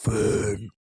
fun